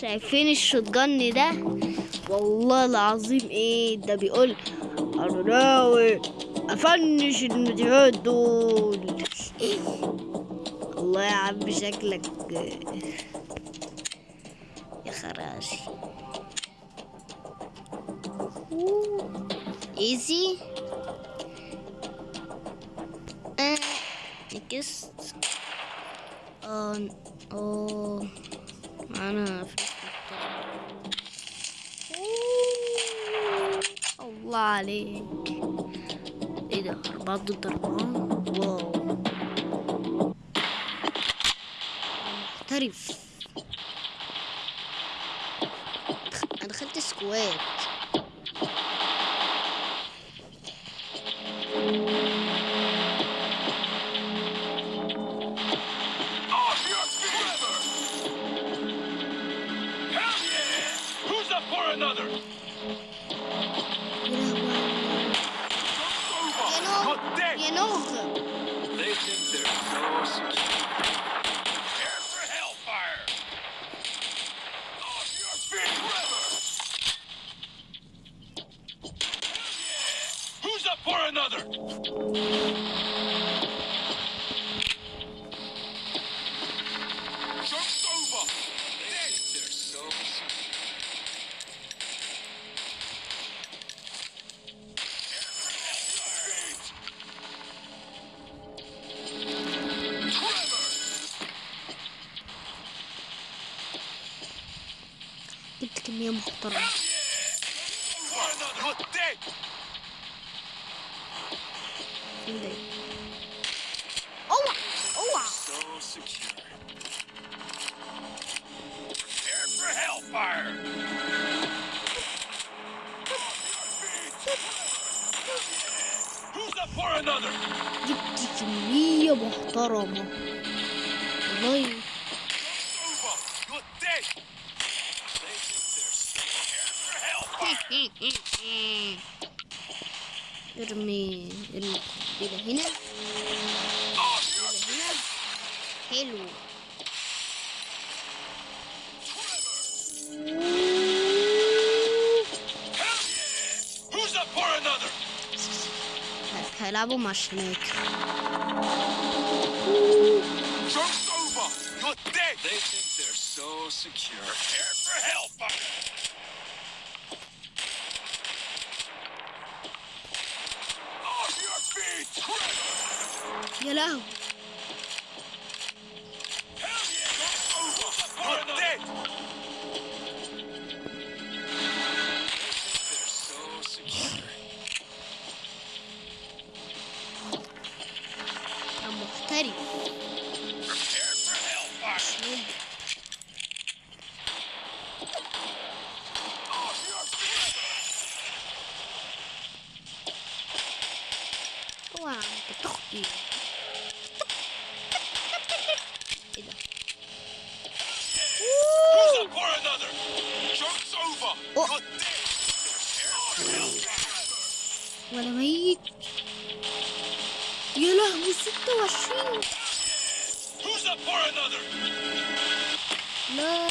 شايفين الشوتجن ده؟ والله العظيم إيه ده بيقول أنا ناوي أفنش المديرات دول. الله يا عم شكلك يا خراشي. ايزي نكست. آه أوه، الله عليك. إيه ده؟ أربعة ضد أربعة؟ واو. محترف. أنا دخلت سكواد up محترمة والله ارمي ارمي إلى هنا إلى هنا حلو هلعبوا مع شناك way! They think they're so secure. Prepare for hellfire! Off oh, your feet, Trevor! Get out! إيه إيه ميت. يا لهوي 26 لا.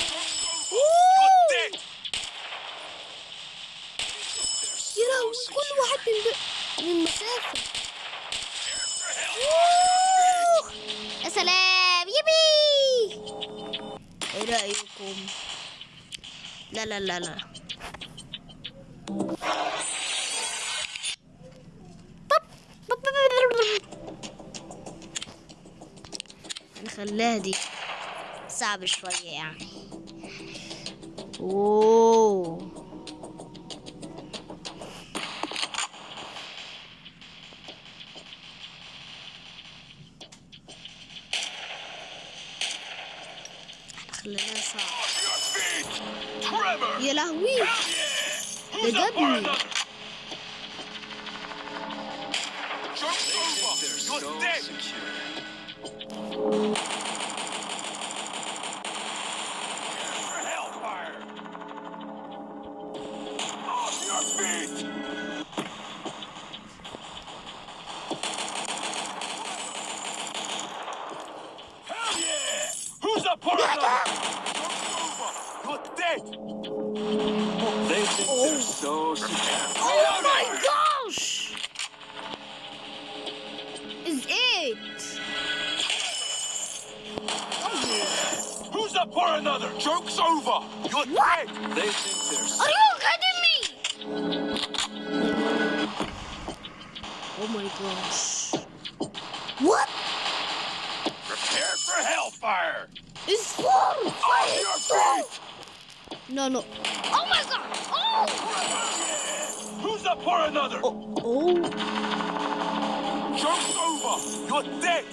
رأيكم لا لا لا لا. نخليها دي صعب شوية يعني. أوه. Who's my gosh. What? Prepare for hellfire! It's warm! Fire your face! No, no. Oh my god! Oh! Who's up for another? Oh. oh. Joke's over! You're dead!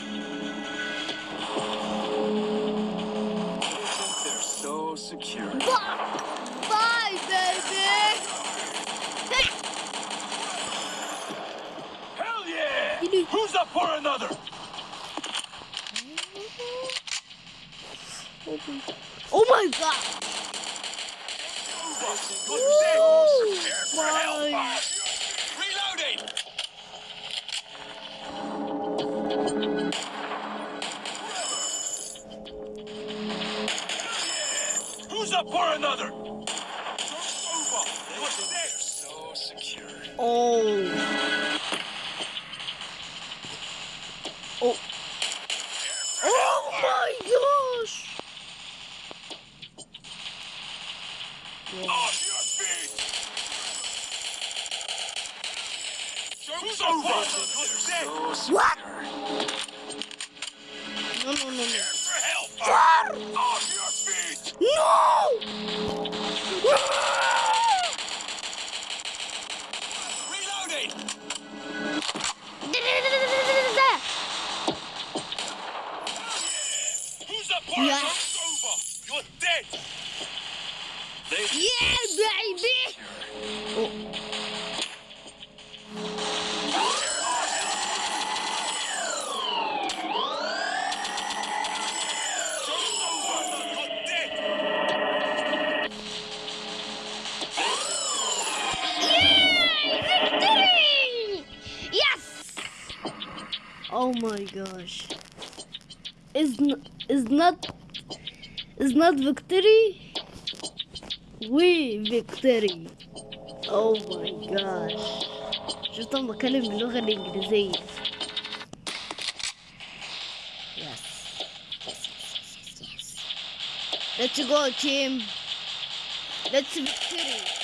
Who's up for another? Oh my god! gosh. Is is not is not victory? We victory. Oh my gosh. شفتهم بتكلم باللغة الإنجليزية. Yes. Yes, yes, yes, yes. Let's go team. Let's victory.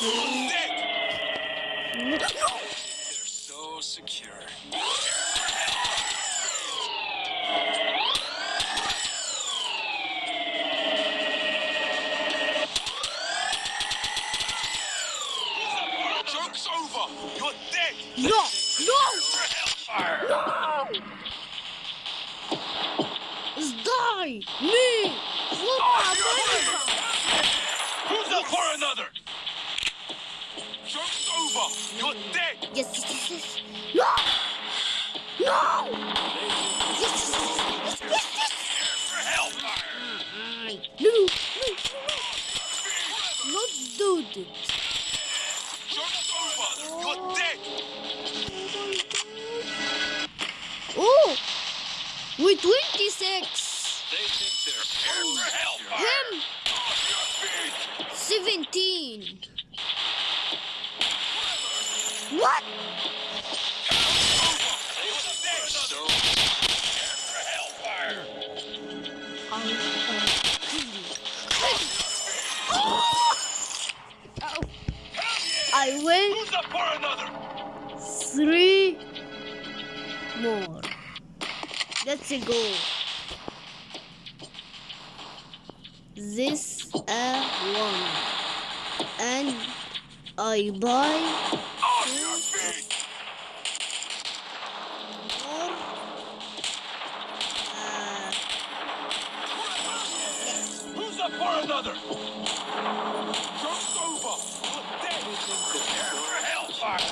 They're so secure. did. You're dead! Oh! We're 26! They think they're for help! Him! 17! Three more. Let's go. This a one, and I buy. Uh, for another? Over! Dead! Prepare for hellfire!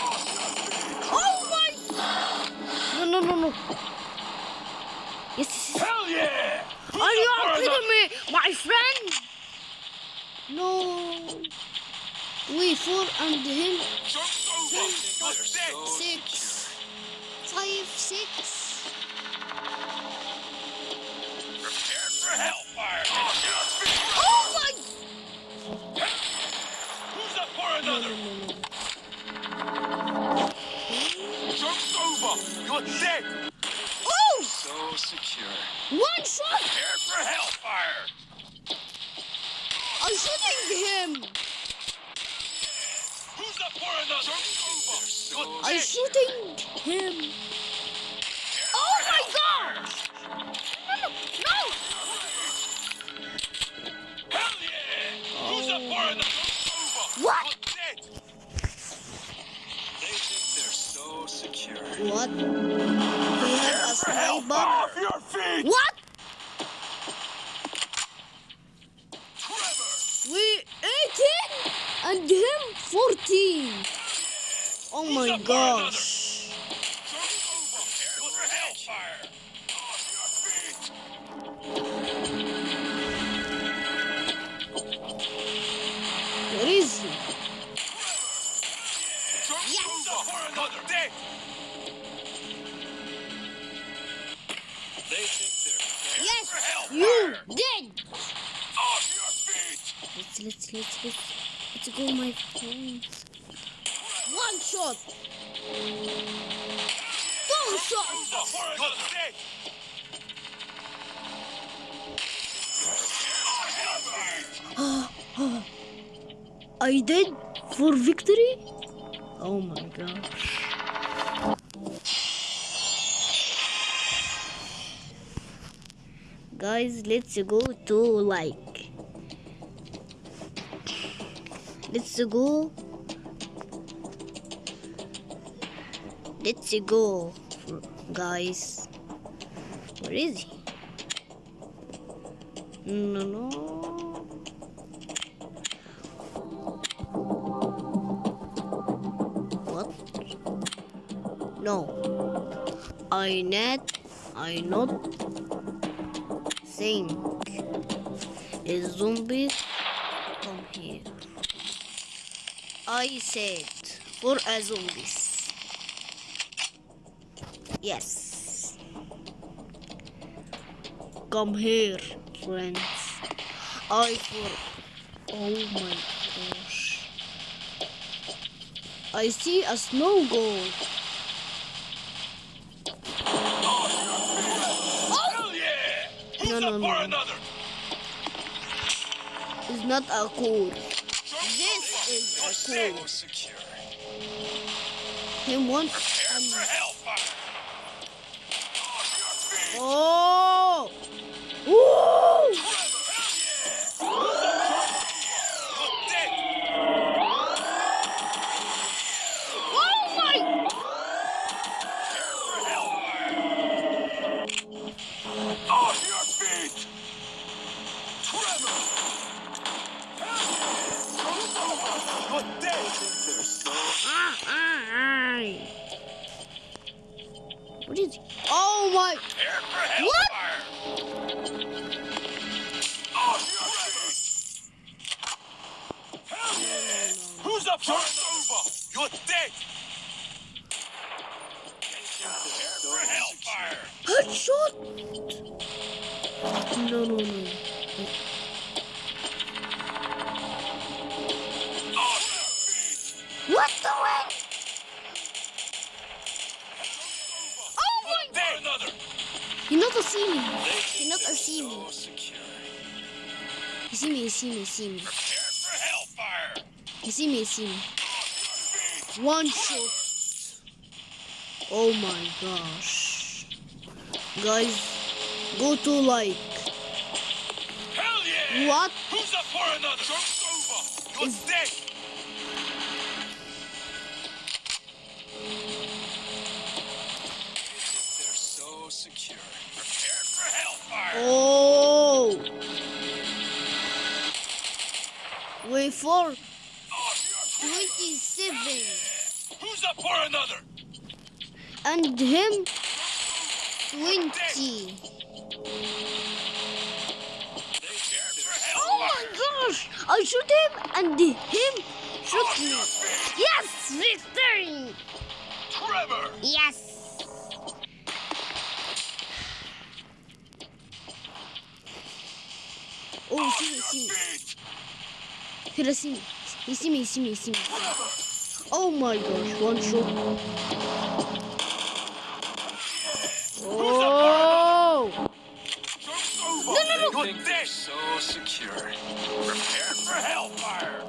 Off your feet! oh my! No no no. Yes. Hell yeah! Are you up kidding me, my friend? No. We four and him! You're dead! six, five, six. Prepare for hellfire! Over! You're dead! Oh! So secure. One shot! Prepare for hellfire! I'm shooting him! Who's up for another? Joke's over! You're I'm dead! shooting him! Oh my god! No, no, Hell yeah! Who's up for another? Joke's! What? What? He had a sniper? Off your feet! What? Trevor! We 18 and him 14. Oh my gosh. You dead. Off your feet! Let's let's let's let's let's go, my friends. One shot. Two shots. I did for victory. Oh my gosh. Guys, let's go to like. Let's go. Let's go, guys. Where is he? No, no. What? No. I net. I not think a zombie come here. I said for a zombies. Yes. Come here, friends. I for oh my gosh. I see a snow gold. No, no, no. another? It's not a code. This is a You're cool. so secure. Him one. Hell yeah! You're dead! They're so. What is? Oh my! What? hellfire! Off your feet! Hell yeah! Who's up for over? You're dead! Hellfire! Headshot! No, no, no. What the heck? Oh my! You're dead! Another! He not see me. He not a see me. So secure. He see me. He see me. He see me. Prepare for hellfire! You see me, you see me. Oh, One shot. Oh my gosh. Guys, go to like. Hell yeah! What? Who's up for another? Joke's over! You're Is- dead! Oh. Wait for Off your feet! 27. Who's up for another? And him 20. Oh my gosh! I shoot him and him shoot me. Oh, yes! Victory! Trevor! Yes! Oh, you see me, see me. feet! Here, see me. You see me, see me, see me. Oh my gosh, one shot. Oh! Joke's! No, no, no. You're dead! So secure. Prepare for hellfire!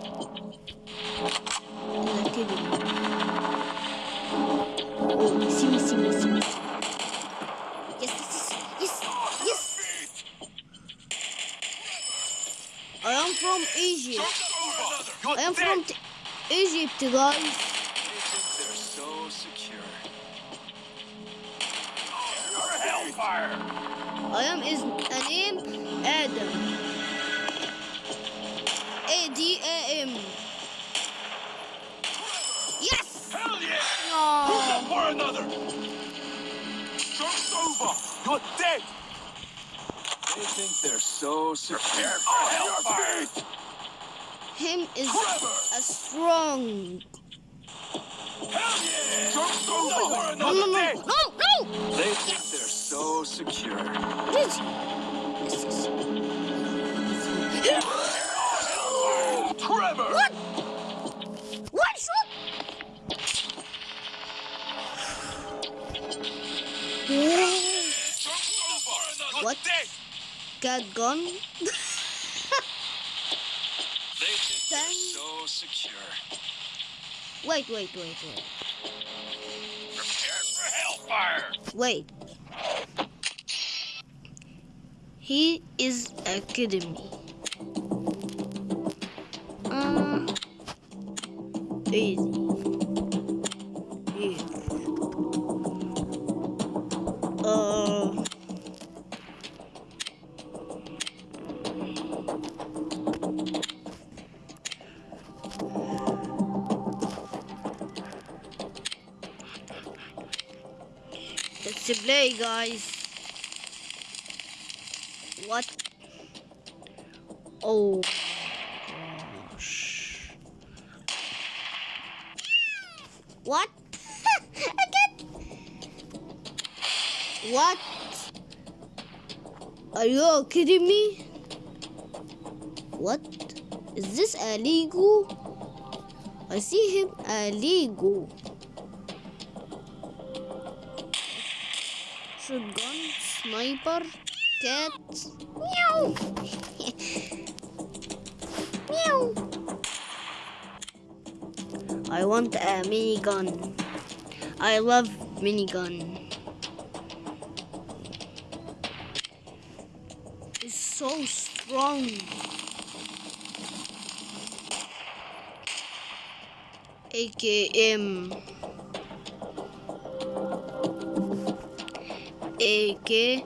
Over! You're I am dead! from Egypt, guys. They think they're so secure. Oh, for hellfire! I am is a name Adam. A D A M. Yes. Hell yeah! Who's No. up for another? Joke's over! You're dead! They think they're so secure. Prepare for oh, hellfire! Him is Trevor! a strong. Hell yeah! Joke's over! For No, another no, no, dead! no, no. They think they're so secure. What is he? Yes, yes. Trevor! What? One shot. Joke's over! You're What? dead! cat gun. They think they're Dang. so secure. Wait, wait, wait, wait. Prepare for hellfire! Wait. He is a kidding me. Uh, easy. Guys. What? Oh gosh. What? What? Are you kidding me? What? Is this a Lego? I see him a Shotgun, sniper, cat. Meow. Meow. I want a minigun. I love minigun. It's so strong. AKM. AK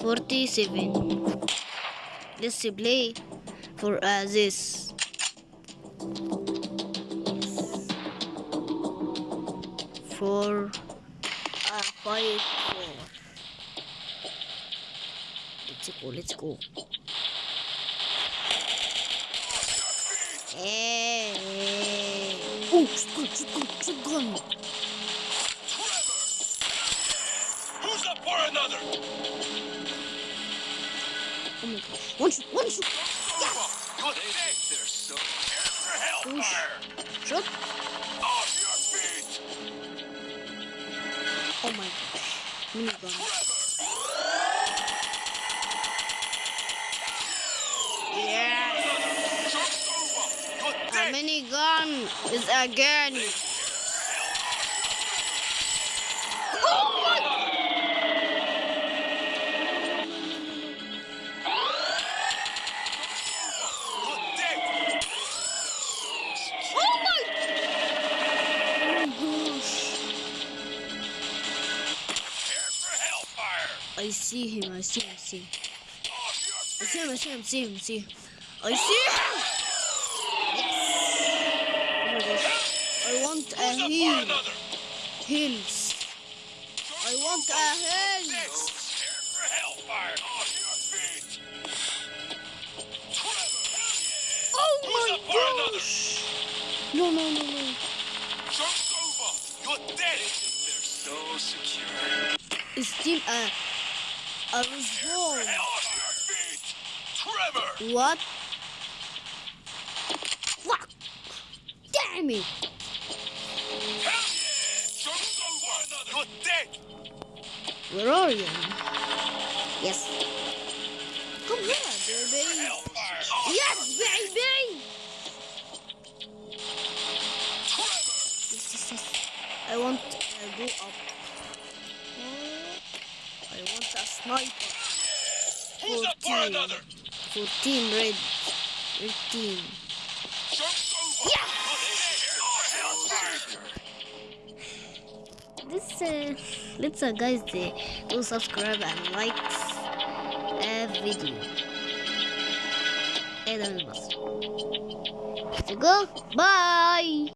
47. Let's play for uh, this. For uh, five four. Let's go. Let's go. Hey. Oh my gosh. One shot, one shot. Over! You're dead! They're so prepare for hellfire! Shot. Off your feet! Oh my gosh. Minigun. Trevor! Yeah. Joke's over! minigun is again. See him, I see him, I see him. I see him, I see him, I see him, I see him. I see him! Yes! Oh. I want a heal. Heals. I want a heal. Next. Prepare for hellfire. Off your feet. Trevor. Hell yeah. Oh my up for another? gosh! No, no, no, no. Joke's over. You're dead. They're so secure. It's still a, a respawn. Hell off your feet. Trevor. What? Fuck! Damn it! Hell yeah. Joke's over. Another. You're dead. Where are you? Yes. Come here, baby. Yes, baby! Yes, yes, yes. I want to go up. Sniper. Who's up for 14. another? 14 red. Red team. This uh, let's uh, guys uh, go subscribe and like a video. And I bus. So go. Bye.